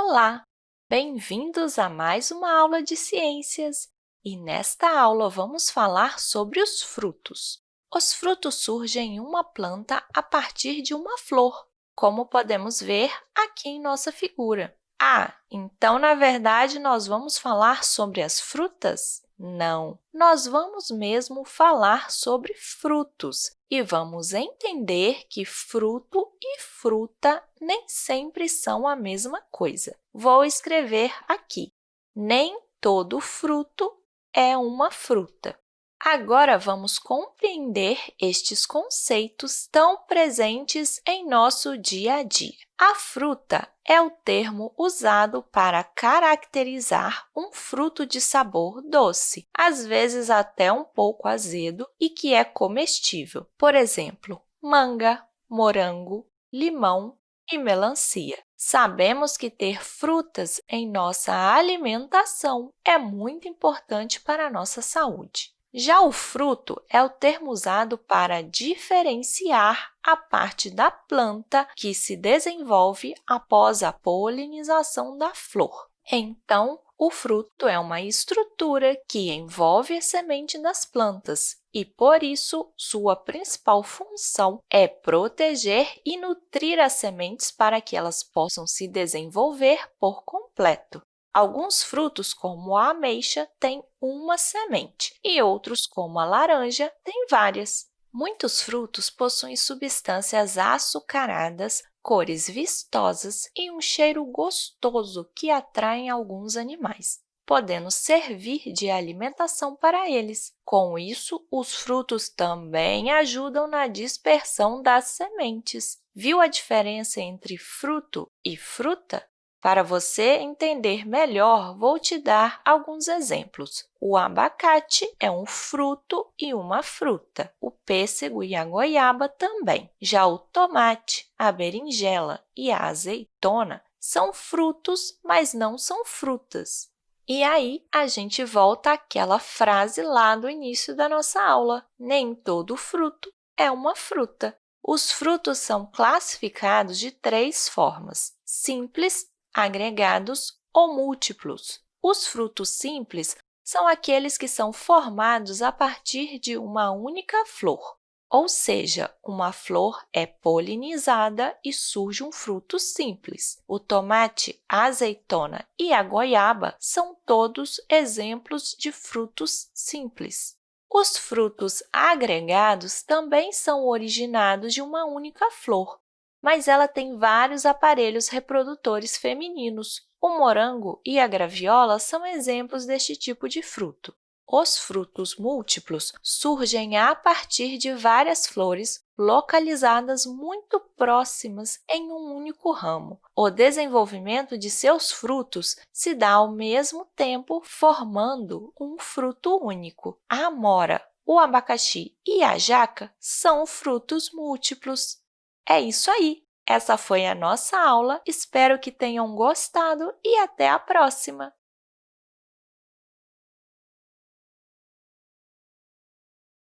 Olá! Bem-vindos a mais uma aula de ciências! E nesta aula, vamos falar sobre os frutos. Os frutos surgem em uma planta a partir de uma flor, como podemos ver aqui em nossa figura. Ah, então, na verdade, nós vamos falar sobre as frutas? Não, nós vamos mesmo falar sobre frutos e vamos entender que fruto fruta nem sempre são a mesma coisa. Vou escrever aqui. Nem todo fruto é uma fruta. Agora, vamos compreender estes conceitos tão presentes em nosso dia a dia. A fruta é o termo usado para caracterizar um fruto de sabor doce, às vezes até um pouco azedo, e que é comestível. Por exemplo, manga, morango, limão e melancia. Sabemos que ter frutas em nossa alimentação é muito importante para a nossa saúde. Já o fruto é o termo usado para diferenciar a parte da planta que se desenvolve após a polinização da flor. Então, o fruto é uma estrutura que envolve a semente das plantas e, por isso, sua principal função é proteger e nutrir as sementes para que elas possam se desenvolver por completo. Alguns frutos, como a ameixa, têm uma semente, e outros, como a laranja, têm várias. Muitos frutos possuem substâncias açucaradas, cores vistosas e um cheiro gostoso que atraem alguns animais, podendo servir de alimentação para eles. Com isso, os frutos também ajudam na dispersão das sementes. Viu a diferença entre fruto e fruta? Para você entender melhor, vou te dar alguns exemplos. O abacate é um fruto e uma fruta. O pêssego e a goiaba também. Já o tomate, a berinjela e a azeitona são frutos, mas não são frutas. E aí, a gente volta àquela frase lá do início da nossa aula. Nem todo fruto é uma fruta. Os frutos são classificados de três formas, simples, agregados ou múltiplos. Os frutos simples são aqueles que são formados a partir de uma única flor, ou seja, uma flor é polinizada e surge um fruto simples. O tomate, a azeitona e a goiaba são todos exemplos de frutos simples. Os frutos agregados também são originados de uma única flor, mas ela tem vários aparelhos reprodutores femininos. O morango e a graviola são exemplos deste tipo de fruto. Os frutos múltiplos surgem a partir de várias flores localizadas muito próximas em um único ramo. O desenvolvimento de seus frutos se dá ao mesmo tempo, formando um fruto único. A amora, o abacaxi e a jaca são frutos múltiplos. É isso aí! Essa foi a nossa aula. Espero que tenham gostado e até a próxima!